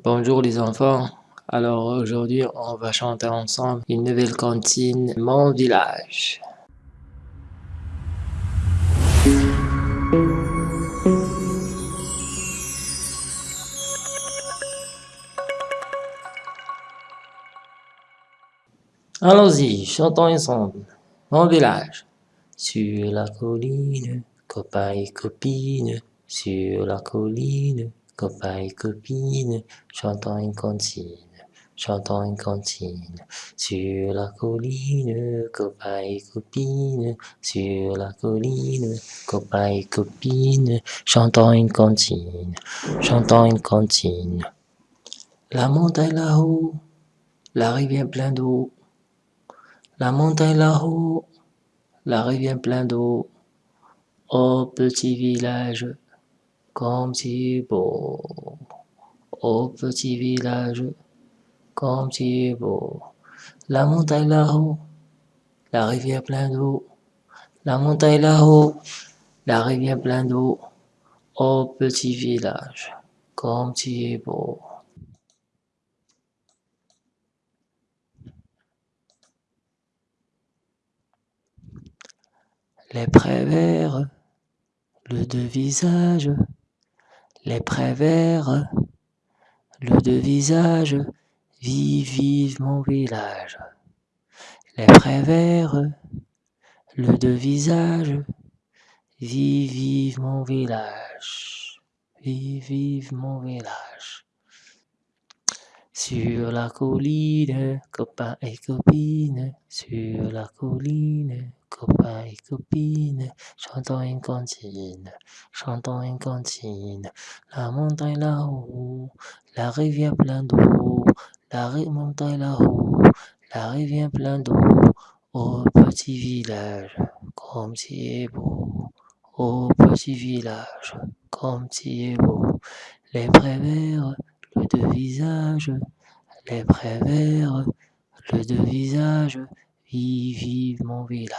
Bonjour les enfants. Alors aujourd'hui, on va chanter ensemble une nouvelle cantine, Mon village. Allons-y, chantons ensemble. Mon village. Sur la colline, copains et copines, sur la colline, copains et copines, chantons une cantine, chantons une cantine. Sur la colline, copains et copines, sur la colline, copains et copines, chantons une cantine, chantons une cantine. La montagne là-haut, la rivière pleine d'eau, la montagne là-haut, la rivière pleine d'eau. Oh petit village, comme c'est beau. Oh petit village, comme c'est beau. La montagne là-haut, la rivière pleine d'eau. La montagne là-haut, la rivière pleine d'eau. Oh petit village, comme es beau. Les verts, le deux visages, les verts, le deux visages, vive, vive mon village. Les verts, le deux visages, vive, vive mon village. Vive, vive mon village. Sur la colline, copains et copines, sur la colline, copains et copines, chantons une cantine, chantons une cantine. La montagne là-haut, la rivière pleine d'eau, la montagne là-haut, la rivière pleine d'eau. Oh petit village, comme tu es beau. Oh petit village, comme tu es beau. Les verts, le deux visages, les verts, le deux visages, vive, vive mon village.